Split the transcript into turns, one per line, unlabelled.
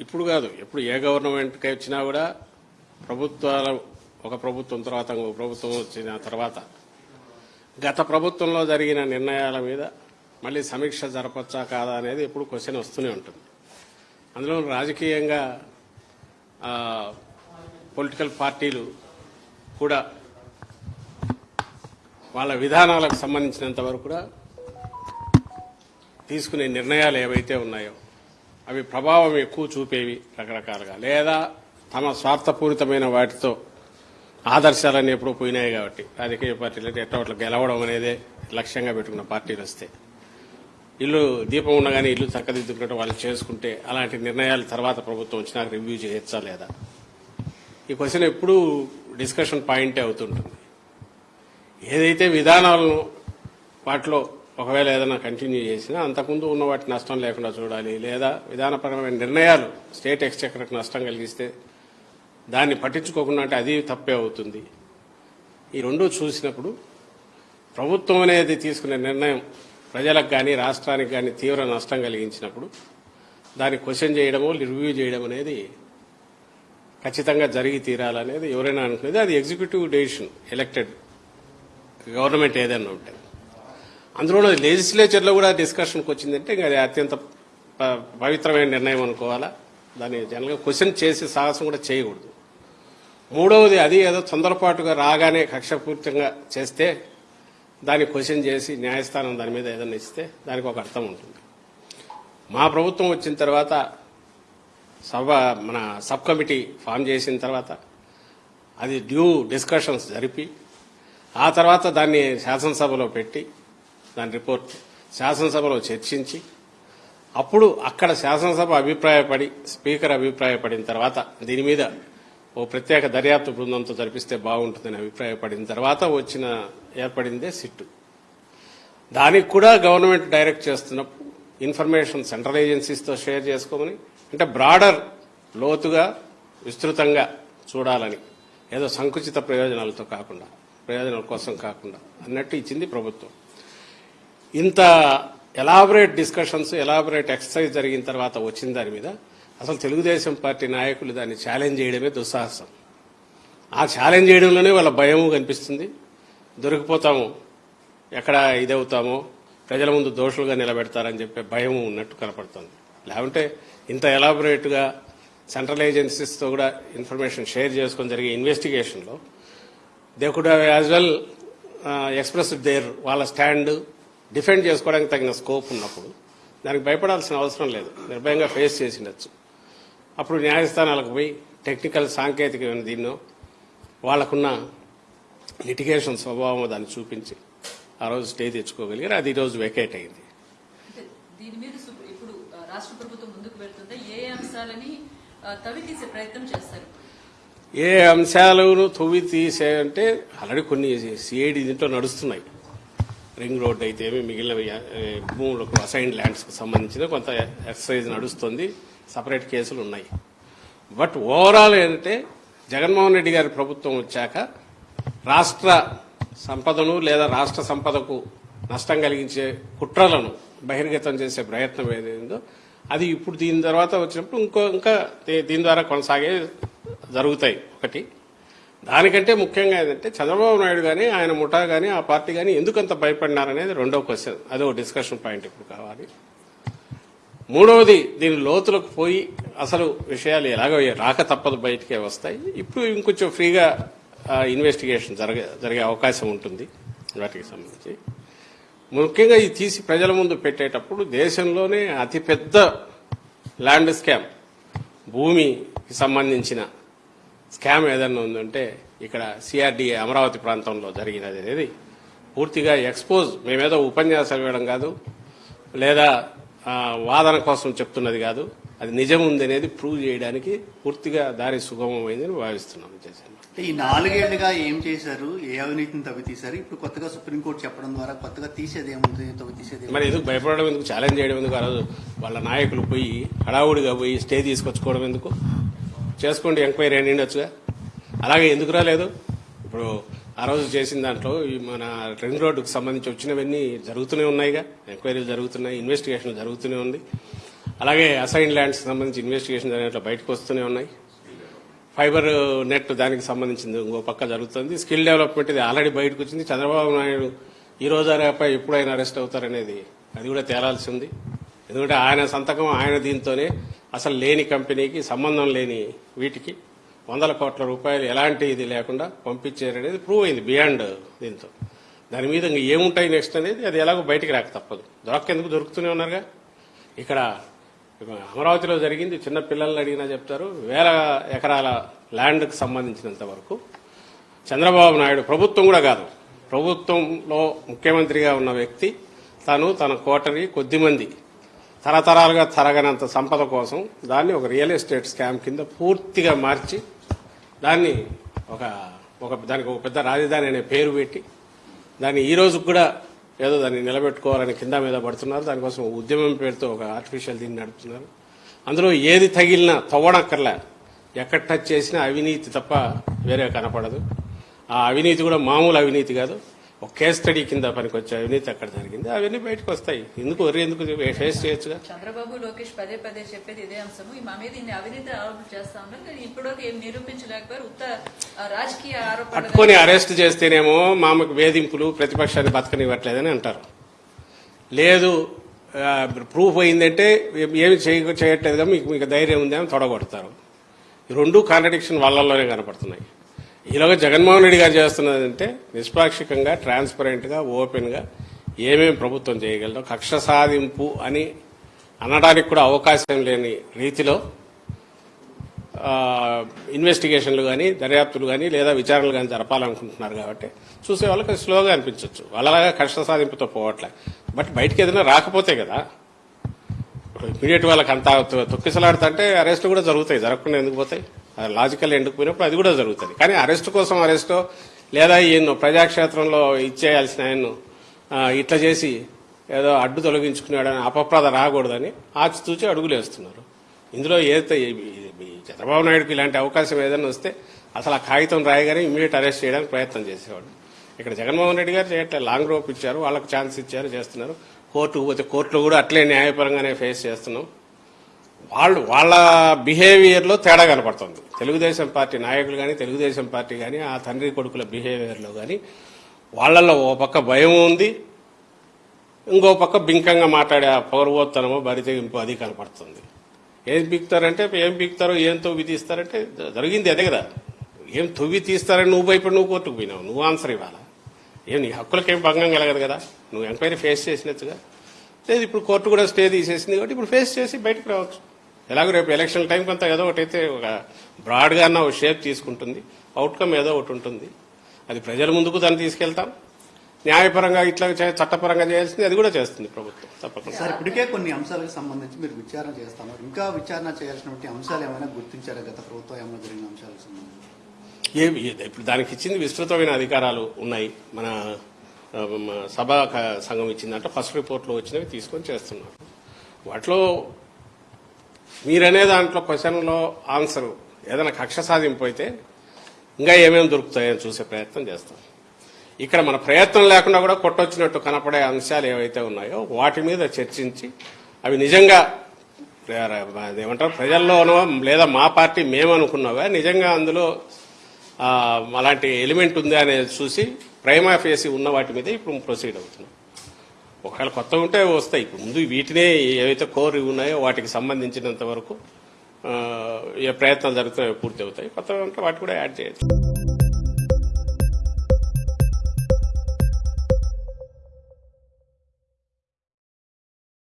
ఇప్పుడు కాదు ఎప్పుడు ఏ గవర్నమెంట్కి వచ్చినా కూడా ప్రభుత్వాలు ఒక ప్రభుత్వం తర్వాత ఇంకో ప్రభుత్వం వచ్చిన తర్వాత గత ప్రభుత్వంలో జరిగిన నిర్ణయాల మీద మళ్ళీ సమీక్ష జరపచ్చా కాదా అనేది ఎప్పుడు క్వశ్చన్ వస్తూనే ఉంటుంది. అందులో రాజకీయంగా పొలిటికల్ పార్టీలు కూడా వాళ్ళ విధానాలకు సంబంధించినంత వరకు కూడా తీసుకునే నిర్ణయాలు ఏవైతే ఉన్నాయో అవి ప్రభావం ఎక్కువ చూపేవి రకరకాలుగా. లేదా తమ స్వార్థపూరితమైన వాటితో ఆదర్శాలన్నీ ఎప్పుడూ పోయినాయి కాబట్టి రాజకీయ పార్టీలు అంటే ఎట్టవట్లు గెలవడం అనేదే లక్ష్యంగా పెట్టుకున్న పార్టీలు వస్తే. ఇల్లు దీపం ఉండగానే ఇల్లు చక్కదిద్దుకున్నట్టు వాళ్ళు చేసుకుంటే అలాంటి నిర్ణయాలు తర్వాత ప్రభుత్వం వచ్చినాక రివ్యూ చేయొచ్చా లేదా? ఈ క్వశ్చన్ ఎప్పుడూ డిస్కషన్ పాయింటే అవుతుంటుంది. ఏదైతే విధానాలను వాటిలో ఒకవేళ ఏదైనా కంటిన్యూ చేసినా అంతకుముందు ఉన్న వాటి నష్టం లేకుండా చూడాలి. లేదా విధానపరమైన నిర్ణయాలు స్టేట్ ఎక్స్చెక్కర్కి నష్టం కలిగిస్తే దాన్ని పట్టించుకోకుండా అంటే అది తప్పే అవుతుంది. ఈ రెండూ చూసినప్పుడు ప్రభుత్వం అనేది తీసుకునే నిర్ణయం ప్రజలకు కానీ రాష్ట్రానికి కానీ తీవ్ర నష్టం కలిగించినప్పుడు దాన్ని క్వశ్చన్ చేయడము రివ్యూ చేయడం అనేది ఖచ్చితంగా జరిగి తీరాలనేది ఎవరైనా అనుకునేది. అది ఎగ్జిక్యూటివ్ డెసిషన్ ఎలక్టెడ్ గవర్నమెంట్ ఏదైనా ఉంటే. అందులో లెజిస్లేచర్లో కూడా డిస్కషన్కి వచ్చిందంటే ఇంకా అది అత్యంత ప- పవిత్రమైన నిర్ణయం అనుకోవాలా? దాన్ని జనరల్గా క్వశ్చన్ చేసే సాహసం కూడా చేయకూడదు. మూడవది అది ఏదో తొందరపాటుగా రాగానే కక్షపూరితంగా చేస్తే దాన్ని క్వశ్చన్ చేసి న్యాయస్థానం దాని మీద ఏదైనా ఇస్తే దానికి ఒక అర్థం ఉంటుంది. మా ప్రభుత్వం వచ్చిన తర్వాత సభ మన సబ్ కమిటీ ఫామ్ చేసిన తర్వాత అది డ్యూ డిస్కషన్స్ జరిపి ఆ తర్వాత దాన్ని శాసనసభలో పెట్టి దాని రిపోర్ట్ శాసనసభలో చర్చించి అప్పుడు అక్కడ శాసనసభ అభిప్రాయపడి స్పీకర్ అభిప్రాయపడిన తర్వాత దీని మీద ఓ ప్రత్యేక దర్యాప్తు బృందంతో జరిపిస్తే బాగుంటుందని అభిప్రాయపడిన తర్వాత వచ్చిన ఏర్పడిందే సిట్టు. దానికి కూడా గవర్నమెంట్ డైరెక్ట్ చేస్తున్నప్పుడు ఇన్ఫర్మేషన్ సెంట్రల్ ఏజెన్సీస్తో షేర్ చేసుకోమని అంటే బ్రాడర్ లోతుగా విస్తృతంగా చూడాలని ఏదో సంకుచిత ప్రయోజనాలతో కాకుండా ప్రయోజనాల కోసం కాకుండా అన్నట్టు ఇచ్చింది ప్రభుత్వం. ఇంత ఎలాబరేట్ డిస్కషన్స్ ఎలాబరేట్ ఎక్సర్సైజ్ జరిగిన తర్వాత వచ్చిన దాని మీద అసలు తెలుగుదేశం పార్టీ నాయకులు దాన్ని ఛాలెంజ్ చేయడమే దుస్సాహసం. ఆ ఛాలెంజ్ చేయడంలోనే వాళ్ళ భయము కనిపిస్తుంది. దొరికిపోతాము. ఎక్కడ ఇదవుతామో ప్రజల ముందు దోషులుగా నిలబెడతారని చెప్పే భయం ఉన్నట్టు కనపడుతుంది. లేకుంటే ఇంత ఎలాబొరేట్గా సెంట్రల్ ఏజెన్సీస్తో కూడా ఇన్ఫర్మేషన్ షేర్ చేసుకొని జరిగే ఇన్వెస్టిగేషన్లో they could have as well express their వాళ్ళ స్టాండ్ డిఫెండ్ చేసుకోవడానికి తగిన స్కోప్ ఉన్నప్పుడు దానికి భయపడాల్సిన అవసరం లేదు. నిర్భయంగా ఫేస్ చేసిండొచ్చు అప్పుడు న్యాయస్థానాలకు పోయి టెక్నికల్ సాంకేతికమైన దీన్నో వాళ్ళకున్న లిటిగేషన్ స్వభావం దాన్ని చూపించి ఆ రోజు స్టే తెచ్చుకోగలిగారు. అది ఈ రోజు వెకేట్ అయింది.
ఏ అంశాలను తొవ్వి తీసే
అంటే ఆల్రెడీ కొన్ని సిఐడి దీంట్లో నడుస్తున్నాయి. రింగ్ రోడ్ అయితే ఏమి మిగిలిన భూములకు అసైన్ ల్యాండ్స్కి సంబంధించిన కొంత ఎక్సర్సైజ్ నడుస్తుంది. సపరేట్ కేసులు ఉన్నాయి. బట్ ఓవరాల్ ఏంటంటే జగన్మోహన్ రెడ్డి గారి ప్రభుత్వం వచ్చాక రాష్ట్ర సంపదను లేదా రాష్ట్ర సంపదకు నష్టం కలిగించే కుట్రలను బహిర్గతం చేసే ప్రయత్నం ఏదైందో అది ఇప్పుడు దీని తర్వాత వచ్చినప్పుడు ఇంకో ఇంకా దీని ద్వారా కొనసాగే జరుగుతాయి. ఒకటి. దానికంటే ముఖ్యంగా ఏంటంటే చంద్రబాబు నాయుడు కానీ ఆయన ముఠా కానీ ఆ పార్టీ కానీ ఎందుకంత భయపడినారనేది రెండో క్వశ్చన్. అదో డిస్కషన్ పాయింట్ ఇప్పుడు కావాలి. మూడవది దీని లోతులకు పోయి అసలు విషయాలు ఎలాగో రాక తప్పదు బయటకే వస్తాయి. ఇప్పుడు ఇంకొంచెం ఫ్రీగా ఇన్వెస్టిగేషన్ జరగ జరిగే అవకాశం ఉంటుంది వాటికి సంబంధించి. ముఖ్యంగా ఇది తీసి ప్రజల ముందు పెట్టేటప్పుడు దేశంలోనే అతిపెద్ద ల్యాండ్ స్కామ్ భూమికి సంబంధించిన స్కామ్ ఏదన్నా ఉందంటే ఇక్కడ సిఆర్డీఏ అమరావతి ప్రాంతంలో జరిగినది అనేది పూర్తిగా ఎక్స్పోజ్ మేమేదో ఉపన్యాసాలు ఇవ్వడం కాదు లేదా వాదన కోసం చెప్తున్నది కాదు. అది నిజం ఉంది అనేది ప్రూవ్ చేయడానికి పూర్తిగా దారి సుగమమైందని భావిస్తున్నాం
ఈ నాలుగేళ్ళుగా ఏం చేశారు? ఏ అవినీతిని తవ్వి తీశారు ఇప్పుడు కొత్తగా సుప్రీంకోర్టు చెప్పడం ద్వారా కొత్తగా తీసేది ఏముంది? తవ్వి తీసేది ఏముంది?
మరి ఎందుకు భయపడడం ఎందుకు? ఛాలెంజ్ చేయడం ఎందుకు? ఆ రోజు వాళ్ళ నాయకులు పోయి హడావుడిగా పోయి స్టే తీసుకొచ్చుకోవడం ఎందుకు? చేసుకోండి ఎంక్వైరీ అని ఉండొచ్చుగా? అలాగే ఎందుకు రాలేదు? ఇప్పుడు ఆ రోజు చేసిన దాంట్లో ఈ మన రింగ్ రోడ్డుకు సంబంధించి వచ్చినవన్నీ జరుగుతూనే ఉన్నాయిగా. ఎంక్వైరీలు జరుగుతున్నాయి ఇన్వెస్టిగేషన్ జరుగుతూనే ఉంది. అలాగే అసైన్ ల్యాండ్స్ సంబంధించి ఇన్వెస్టిగేషన్ జరిగినట్లు బయటకు వస్తూనే ఉన్నాయి. ఫైబర్ నెట్ దానికి సంబంధించింది ఇంకో పక్క జరుగుతుంది. స్కిల్ డెవలప్మెంట్ ఇది ఆల్రెడీ బయటకు వచ్చింది. చంద్రబాబు నాయుడు ఈ రోజు రేపై ఎప్పుడైనా అరెస్ట్ అవుతారనేది అది కూడా తేలాల్సి ఉంది. ఎందుకంటే ఆయన సంతకం ఆయన దీంతోనే అసలు లేని కంపెనీకి సంబంధం లేని వీటికి వందల కోట్ల రూపాయలు ఎలాంటి ఇది లేకుండా పంపించారనేది ప్రూవ్ అయింది బియాండ్ దీంతో. దాని మీద ఇంకా ఏముంటాయి నెక్స్ట్ అనేది అది ఎలాగో బయటికి రాక తప్పదు. దొరకెందుకు దొరుకుతూనే ఉన్నారుగా? ఇక్కడ అమరావతిలో జరిగింది చిన్న పిల్లల్ని అడిగినా చెప్తారు వేల ఎకరాల ల్యాండ్కు సంబంధించినంత వరకు. చంద్రబాబు నాయుడు ప్రభుత్వం కూడా కాదు ప్రభుత్వంలో ముఖ్యమంత్రిగా ఉన్న వ్యక్తి తను తన కోటరి కొద్దిమంది తరతరాలుగా తరగనంత సంపద కోసం దాన్ని ఒక రియల్ ఎస్టేట్ స్కామ్ కింద పూర్తిగా మార్చి దాన్ని ఒక ఒక దానికి ఒక పెద్ద రాజధాని అనే పేరు పెట్టి దాన్ని ఈ రోజు కూడా ఏదో దాన్ని నిలబెట్టుకోవాలని కింద మీద పడుతున్నారు. దానికోసం ఉద్యమం పేరుతో ఒక ఆర్టిఫిషియల్ దీన్ని నడుపుతున్నారు. అందులో ఏది తగిలినా తవ్వడక్కర్లే ఎక్కడ టచ్ చేసినా అవినీతి తప్ప వేరే కనపడదు. ఆ అవినీతి కూడా మామూలు అవినీతి కాదు. ఒక కేస్ స్టడీ కింద పనికొచ్చే అవినీతి అక్కడ జరిగింది. అవన్నీ బయటకు వస్తాయి. ఎందుకు వరి ఎందుకు ఫేస్ చేయొచ్చుగా?
చంద్రబాబు లోకేష్ పదే పదే చెప్పేది ఇదే అంశము. మా మీద ఇన్ని అవినీతి ఆరోపణలు చేస్తా ఉన్నారు. కానీ ఇప్పటివరకు ఏం నిరూపించలేకపోయారు. ఉత్త రాజకీయ ఆరోపణలు
పట్టుకొని అరెస్ట్ చేస్తేనేమో మామకు వేధింపులు ప్రతిపక్షాన్ని బతకనివ్వట్లేదని అంటారు. లేదు ప్రూఫ్ అయిందంటే ఏమి చేయ చేయట్లేదుగా మీకు మీకు ధైర్యం ఉంది అని తొడగొడతారు. రెండు కాంట్రడిక్షన్ వాళ్ళల్లోనే కనపడుతున్నాయి. ఈలోగా జగన్మోహన్ రెడ్డి గారు చేస్తున్నదంటే నిష్పాక్షికంగా ట్రాన్స్పరెంట్గా ఓపెన్గా ఏమేమి ప్రభుత్వం చేయగలదో కక్ష సాధింపు అని అనడానికి కూడా అవకాశం లేని రీతిలో ఇన్వెస్టిగేషన్లు కానీ దర్యాప్తులు కానీ లేదా విచారణలు కానీ జరపాలనుకుంటున్నారు కాబట్టి చూసే వాళ్ళకి స్లోగా అనిపించవచ్చు వాళ్ళలాగా కష్ట సాధింపుతో పోవట్లే. బట్ బయటకు ఏదైనా రాకపోతే కదా ఇప్పుడు ఇమీడియట్ వాళ్ళకి అంత తొక్కిసలాడుతుంటే అరెస్ట్ కూడా జరుగుతాయి జరగకుండా ఎందుకు పోతాయి? లాజికల్ ఎందుకు పోయినప్పుడు అది కూడా జరుగుతుంది. కానీ అరెస్ట్ కోసం అరెస్టో లేదా ఈయన ప్రజాక్షేత్రంలో ఇచ్చేయాల్సిన ఆయన్ను ఇట్లా చేసి ఏదో అడ్డు తొలగించుకున్నాడని అపప్రద రాకూడదని ఆచితూచి అడుగులు వేస్తున్నారు. ఇందులో ఏదైతే చంద్రబాబు నాయుడుకి ఇలాంటి అవకాశం ఏదైనా వస్తే అసలు ఆ కాగితం రాయగానే ఇమీడియట్ అరెస్ట్ చేయడానికి ప్రయత్నం చేసేవాడు. ఇక్కడ జగన్మోహన్ రెడ్డి గారు చేయట్లే లాంగ్ రోప్ ఇచ్చారు వాళ్ళకి ఛాన్స్ ఇచ్చారు చేస్తున్నారు. కోర్టుకు పోతే కోర్టులో కూడా అట్లే న్యాయపరంగానే ఫేస్ చేస్తున్నాం. వాళ్ళు వాళ్ళ బిహేవియర్లో తేడా కనపడుతుంది. తెలుగుదేశం పార్టీ నాయకులు కానీ తెలుగుదేశం పార్టీ కానీ ఆ తండ్రి కొడుకుల బిహేవియర్లో కానీ వాళ్ళల్లో ఓ పక్క భయం ఉంది. ఇంకో పక్క బింకంగా మాట్లాడే ఆ పౌరవోత్తనమో బరితెగింపు అది కనపడుతుంది. ఏం పీకుతారంటే ఏం పీకుతారో ఏం తవ్వి తీస్తారంటే జరిగింది అదే కదా. ఏం తవ్వి తీస్తారని నువ్వు భయపడి నువ్వు కోర్టుకు పోయినావు. నువ్వు ఆన్సర్ ఇవ్వాలా? ఏం నీ హక్కులకేం భంగం కలగదు కదా. నువ్వు ఎంక్వైరీ ఫేస్ చేసినట్టుగా. లేదు ఇప్పుడు కోర్టు కూడా స్టే తీసేసింది కాబట్టి ఇప్పుడు ఫేస్ చేసి బయటకు రావచ్చు. ఎలాగో రేపు ఎలక్షన్ టైం కొంత ఏదో ఒకటి అయితే ఒక బ్రాడ్గా అన్న ఒక షేప్ తీసుకుంటుంది. అవుట్కమ్ ఏదో ఒకటి ఉంటుంది. అది ప్రజల ముందుకు దాన్ని తీసుకెళ్తాం. న్యాయపరంగా ఇట్లా చట్టపరంగా చేయాల్సింది అది కూడా చేస్తుంది ప్రభుత్వం తప్పకుండా.
సార్ ఇప్పటికే కొన్ని అంశాలకు సంబంధించి మీరు విచారణ చేస్తున్నారు. ఇంకా విచారణ చేయాల్సినటువంటి అంశాలు ఏమైనా గుర్తించారా? గత ప్రభుత్వం ఏమైనా జరిగిన అంశాలకు సంబంధించి.
ఏమి ఇప్పుడు దానికి ఇచ్చింది విస్తృతమైన అధికారాలు ఉన్నాయి. మన సభా సంఘం ఇచ్చిందంటే. ఫస్ట్ రిపోర్ట్లో వచ్చినవి తీసుకొని చేస్తున్నారు. వాటిలో మీరనే దాంట్లో క్వశ్చన్లో ఆన్సర్ ఏదైనా కక్ష సాధింపు అయితే ఇంకా ఏమేమి దొరుకుతాయని చూసే ప్రయత్నం చేస్తాం. ఇక్కడ మన ప్రయత్నం లేకుండా కూడా కొట్టొచ్చినట్టు కనపడే అంశాలు ఏవైతే ఉన్నాయో వాటి మీద చర్చించి అవి నిజంగా ఏమంటారు ప్రజల్లోనో లేదా మా పార్టీ మేమనుకున్నావా నిజంగా అందులో అలాంటి ఎలిమెంట్ ఉందా అనేది చూసి ప్రైమా ఫేసి ఉన్న వాటి మీద ఇప్పుడు ప్రొసీడ్ అవుతున్నాం. ఒకవేళ కొత్త ఉంటే వస్తాయి. ఇప్పుడు ముందు వీటినే ఏవైతే కోర్ ఉన్నాయో వాటికి సంబంధించినంత వరకు ఏ ప్రయత్నాలు జరుగుతున్నాయో పూర్తి అవుతాయి. కొత్త ఉంటే వాటి కూడా యాడ్ చేయొచ్చు.